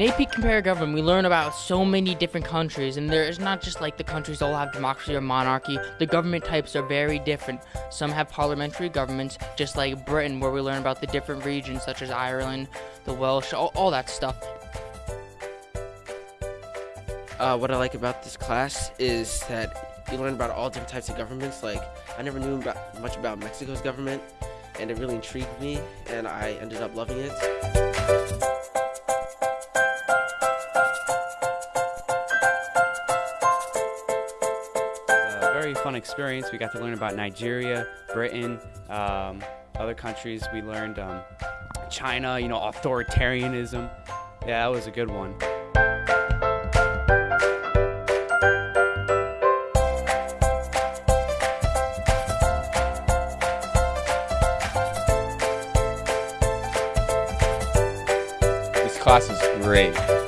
AP Compare Government, we learn about so many different countries, and there is not just like the countries all have democracy or monarchy. The government types are very different. Some have parliamentary governments, just like Britain, where we learn about the different regions, such as Ireland, the Welsh, all, all that stuff. Uh, what I like about this class is that you learn about all different types of governments. Like, I never knew about, much about Mexico's government, and it really intrigued me, and I ended up loving it. Very fun experience. We got to learn about Nigeria, Britain, um, other countries. We learned um, China, you know, authoritarianism. Yeah, that was a good one. This class is great.